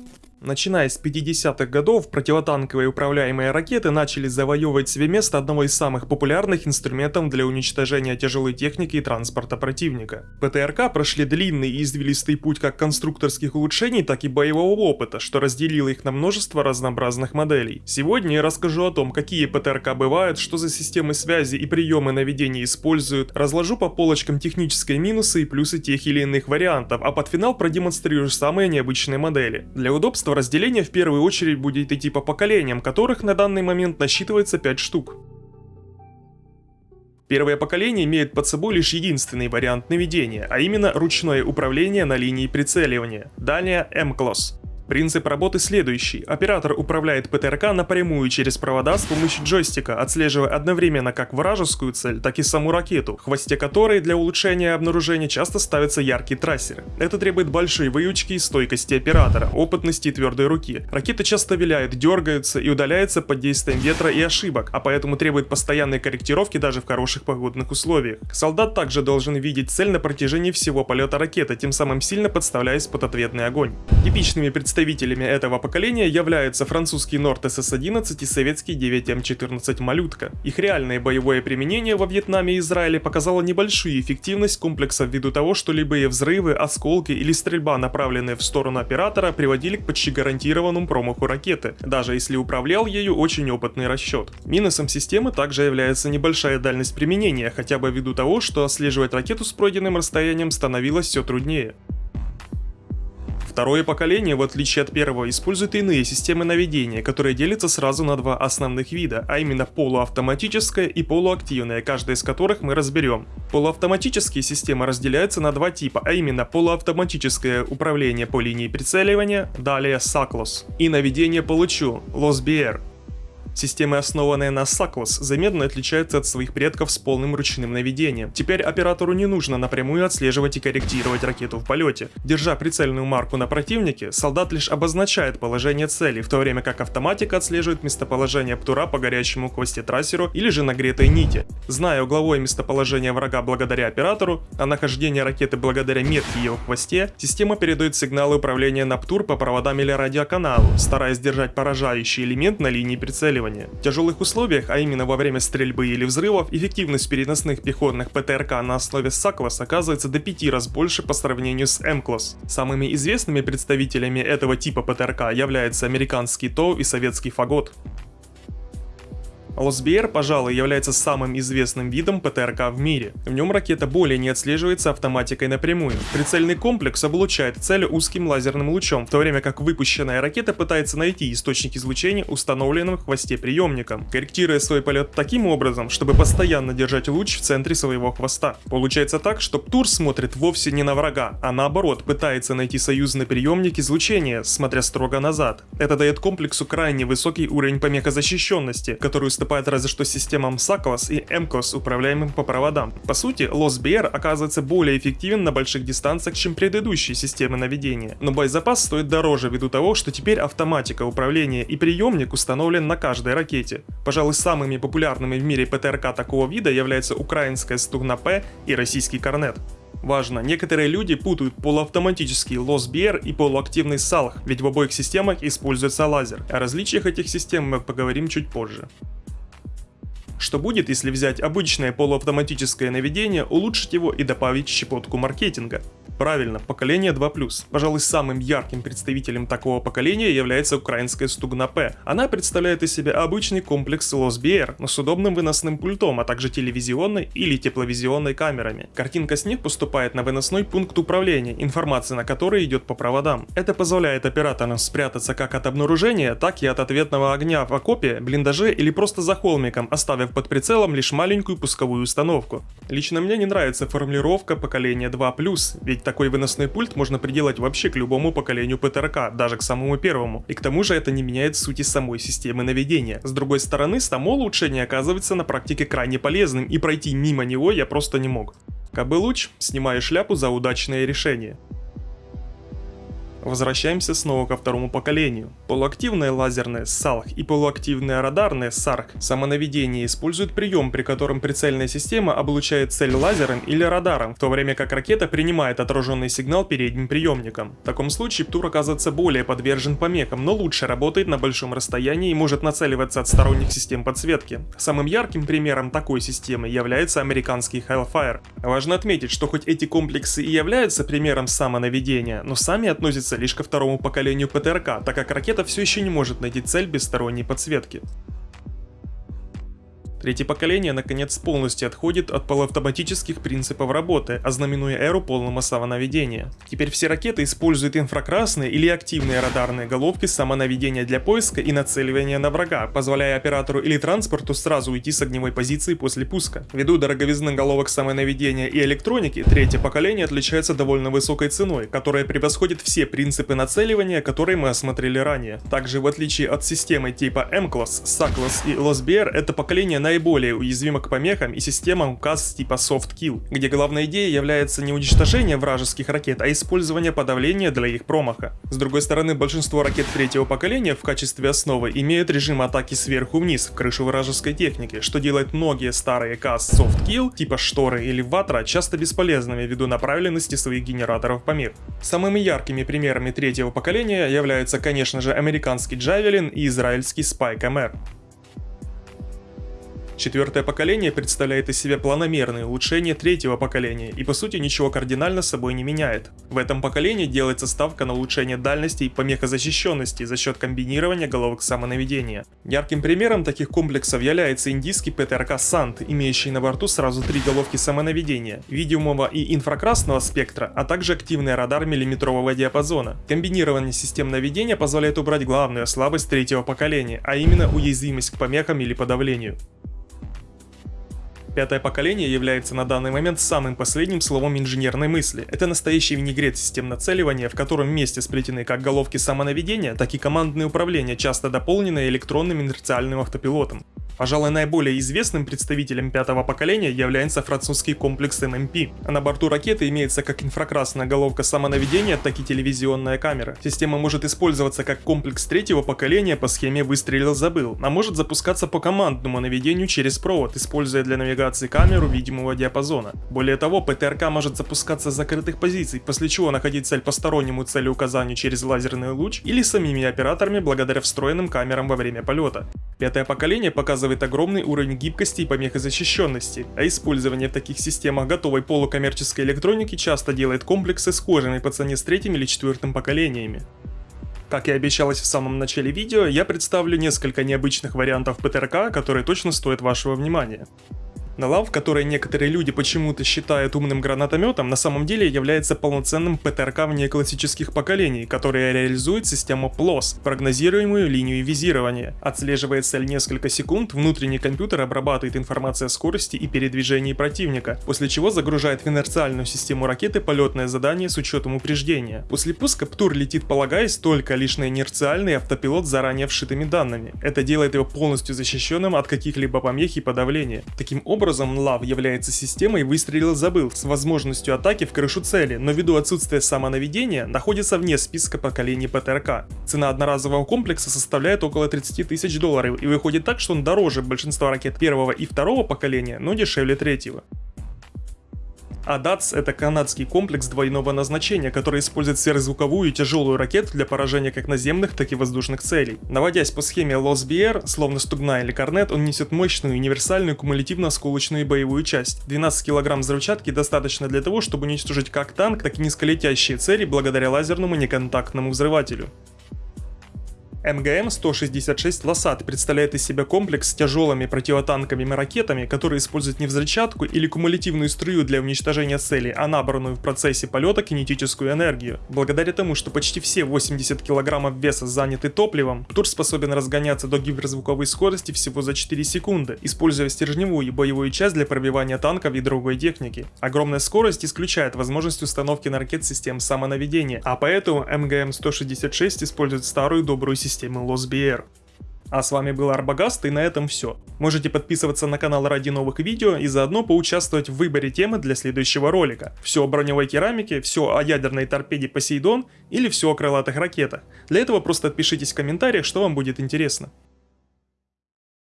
Thank you. Начиная с 50-х годов, противотанковые управляемые ракеты начали завоевывать себе место одного из самых популярных инструментов для уничтожения тяжелой техники и транспорта противника. ПТРК прошли длинный и извилистый путь как конструкторских улучшений, так и боевого опыта, что разделило их на множество разнообразных моделей. Сегодня я расскажу о том, какие ПТРК бывают, что за системы связи и приемы наведения используют, разложу по полочкам технические минусы и плюсы тех или иных вариантов, а под финал продемонстрирую самые необычные модели. Для удобства Количество разделения в первую очередь будет идти по поколениям, которых на данный момент насчитывается 5 штук. Первое поколение имеет под собой лишь единственный вариант наведения, а именно ручное управление на линии прицеливания, далее M-Class. Принцип работы следующий. Оператор управляет ПТРК напрямую через провода с помощью джойстика, отслеживая одновременно как вражескую цель, так и саму ракету, в хвосте которой для улучшения обнаружения часто ставятся яркие трассеры. Это требует большой выучки и стойкости оператора, опытности и твердой руки. Ракеты часто виляют, дергаются и удаляются под действием ветра и ошибок, а поэтому требует постоянной корректировки даже в хороших погодных условиях. Солдат также должен видеть цель на протяжении всего полета ракеты, тем самым сильно подставляясь под ответный огонь. Типичными представителями Представителями этого поколения являются французский Норд СС-11 и советский 9М14 «Малютка». Их реальное боевое применение во Вьетнаме и Израиле показало небольшую эффективность комплекса ввиду того, что любые взрывы, осколки или стрельба, направленные в сторону оператора, приводили к почти гарантированному промаху ракеты, даже если управлял ею очень опытный расчет. Минусом системы также является небольшая дальность применения, хотя бы ввиду того, что отслеживать ракету с пройденным расстоянием становилось все труднее. Второе поколение, в отличие от первого, использует иные системы наведения, которые делятся сразу на два основных вида, а именно полуавтоматическая и полуактивная, каждая из которых мы разберем. Полуавтоматические системы разделяются на два типа, а именно полуавтоматическое управление по линии прицеливания, далее SACLOS, и наведение по лучу, LOSBR. Системы, основанные на SACLOS, заметно отличаются от своих предков с полным ручным наведением. Теперь оператору не нужно напрямую отслеживать и корректировать ракету в полете. Держа прицельную марку на противнике, солдат лишь обозначает положение цели, в то время как автоматика отслеживает местоположение птура по горячему хвосте трассеру или же нагретой нити. Зная угловое местоположение врага благодаря оператору, а нахождение ракеты благодаря метке ее хвосте, система передает сигналы управления на птур по проводам или радиоканалу, стараясь держать поражающий элемент на линии прицеливания прицеливания. В тяжелых условиях, а именно во время стрельбы или взрывов, эффективность переносных пехотных ПТРК на основе САКЛАС оказывается до 5 раз больше по сравнению с М-класс. Самыми известными представителями этого типа ПТРК являются американский ТОВ и советский Фагот. ОСБР, пожалуй, является самым известным видом ПТРК в мире. В нем ракета более не отслеживается автоматикой напрямую. Прицельный комплекс облучает цель узким лазерным лучом, в то время как выпущенная ракета пытается найти источник излучения установленным в хвосте приемником, корректируя свой полет таким образом, чтобы постоянно держать луч в центре своего хвоста. Получается так, что Птур смотрит вовсе не на врага, а наоборот пытается найти союзный приемник излучения, смотря строго назад. Это дает комплексу крайне высокий уровень помехозащищенности, который уступает разве что системам SACLOS и MCOS, управляемым по проводам. По сути, LOSBR оказывается более эффективен на больших дистанциях, чем предыдущие системы наведения, но боезапас стоит дороже ввиду того, что теперь автоматика управления и приемник установлен на каждой ракете. Пожалуй, самыми популярными в мире ПТРК такого вида являются украинская Стугна-П и российский Корнет. Важно, некоторые люди путают полуавтоматический LOSBR и полуактивный SALH, ведь в обоих системах используется лазер. О различиях этих систем мы поговорим чуть позже. Что будет, если взять обычное полуавтоматическое наведение, улучшить его и добавить щепотку маркетинга? Правильно, поколение 2+. Пожалуй, самым ярким представителем такого поколения является украинская Стугна П. Она представляет из себя обычный комплекс LOSBR, но с удобным выносным пультом, а также телевизионной или тепловизионной камерами. Картинка с них поступает на выносной пункт управления, информация на который идет по проводам. Это позволяет операторам спрятаться как от обнаружения, так и от ответного огня в окопе, блиндаже или просто за холмиком, оставив под прицелом лишь маленькую пусковую установку. Лично мне не нравится формулировка поколения 2+, ведь такой выносной пульт можно приделать вообще к любому поколению ПТРК, даже к самому первому. И к тому же это не меняет сути самой системы наведения. С другой стороны, само улучшение оказывается на практике крайне полезным, и пройти мимо него я просто не мог. Кабы луч, снимаю шляпу за удачное решение. Возвращаемся снова ко второму поколению. Полуактивные лазерные SALH и полуактивные радарные SARC самонаведение используют прием, при котором прицельная система облучает цель лазером или радаром, в то время как ракета принимает отраженный сигнал передним приемником. В таком случае ПТУР оказывается более подвержен помехам, но лучше работает на большом расстоянии и может нацеливаться от сторонних систем подсветки. Самым ярким примером такой системы является американский Hellfire. Важно отметить, что хоть эти комплексы и являются примером самонаведения, но сами относятся относится лишь ко второму поколению ПТРК, так как ракета все еще не может найти цель без сторонней подсветки. Третье поколение наконец полностью отходит от полуавтоматических принципов работы, ознаменуя эру полного самонаведения. Теперь все ракеты используют инфракрасные или активные радарные головки самонаведения для поиска и нацеливания на врага, позволяя оператору или транспорту сразу уйти с огневой позиции после пуска. Ввиду дороговизны головок самонаведения и электроники, третье поколение отличается довольно высокой ценой, которая превосходит все принципы нацеливания, которые мы осмотрели ранее. Также в отличие от системы типа M-класс, S-класс и LOSBR, это поколение на наиболее уязвима к помехам и системам указ типа Soft Kill, где главная идея является не уничтожение вражеских ракет, а использование подавления для их промаха. С другой стороны, большинство ракет третьего поколения в качестве основы имеют режим атаки сверху вниз в крышу вражеской техники, что делает многие старые КАС Soft Kill, типа Шторы или Ватра, часто бесполезными ввиду направленности своих генераторов помех. Самыми яркими примерами третьего поколения являются, конечно же, американский Джавелин и израильский Spike MR. Четвертое поколение представляет из себя планомерное улучшение третьего поколения и по сути ничего кардинально с собой не меняет. В этом поколении делается ставка на улучшение дальности и помехозащищенности за счет комбинирования головок самонаведения. Ярким примером таких комплексов является индийский ПТРК Сант, имеющий на борту сразу три головки самонаведения, видимого и инфракрасного спектра, а также активный радар миллиметрового диапазона. Комбинирование систем наведения позволяет убрать главную слабость третьего поколения, а именно уязвимость к помехам или подавлению. Пятое поколение является на данный момент самым последним словом инженерной мысли. Это настоящий винегрет систем нацеливания, в котором вместе сплетены как головки самонаведения, так и командные управления, часто дополненные электронным инерциальным автопилотом. Пожалуй, наиболее известным представителем пятого поколения является французский комплекс ММП. На борту ракеты имеется как инфракрасная головка самонаведения, так и телевизионная камера. Система может использоваться как комплекс третьего поколения по схеме «выстрелил-забыл», а может запускаться по командному наведению через провод, используя для навигации камеру видимого диапазона. Более того, ПТРК может запускаться с закрытых позиций, после чего находить цель по стороннему целеуказанию через лазерный луч или самими операторами благодаря встроенным камерам во время полета. Пятое поколение показывает огромный уровень гибкости и помехозащищенности, а использование в таких системах готовой полукоммерческой электроники часто делает комплексы схожими по цене с третьим или четвертым поколениями. Как и обещалось в самом начале видео, я представлю несколько необычных вариантов ПТРК, которые точно стоят вашего внимания. Налав, который некоторые люди почему-то считают умным гранатометом, на самом деле является полноценным ПТРК вне классических поколений, которая реализует систему PLOS, прогнозируемую линию визирования. Отслеживая цель несколько секунд, внутренний компьютер обрабатывает информацию о скорости и передвижении противника, после чего загружает в инерциальную систему ракеты полетное задание с учетом упреждения. После пуска ПТУР летит полагаясь только лишь на инерциальный автопилот заранее вшитыми данными. Это делает его полностью защищенным от каких-либо помех и подавления. Таким образом, образом Лав является системой выстрелил-забыл с возможностью атаки в крышу цели, но ввиду отсутствия самонаведения находится вне списка поколений ПТРК. Цена одноразового комплекса составляет около 30 тысяч долларов и выходит так, что он дороже большинства ракет первого и второго поколения, но дешевле третьего. АДАЦ — это канадский комплекс двойного назначения, который использует сверхзвуковую и тяжелую ракету для поражения как наземных, так и воздушных целей. Наводясь по схеме LOSBR, словно Стугна или Корнет, он несет мощную универсальную кумулятивно-осколочную боевую часть. 12 кг взрывчатки достаточно для того, чтобы уничтожить как танк, так и низколетящие цели благодаря лазерному неконтактному взрывателю. МГМ-166 «Лосат» представляет из себя комплекс с тяжелыми противотанковыми ракетами, которые используют не взрывчатку или кумулятивную струю для уничтожения цели, а набранную в процессе полета кинетическую энергию. Благодаря тому, что почти все 80 кг веса заняты топливом, Тур способен разгоняться до гиперзвуковой скорости всего за 4 секунды, используя стержневую боевую часть для пробивания танков и другой техники. Огромная скорость исключает возможность установки на ракет систем самонаведения, а поэтому МГМ-166 использует старую добрую систему системы LOSBR. А с вами был Арбагаст и на этом все. Можете подписываться на канал ради новых видео и заодно поучаствовать в выборе темы для следующего ролика. Все о броневой керамике, все о ядерной торпеде Посейдон или все о крылатых ракетах. Для этого просто отпишитесь в комментариях, что вам будет интересно.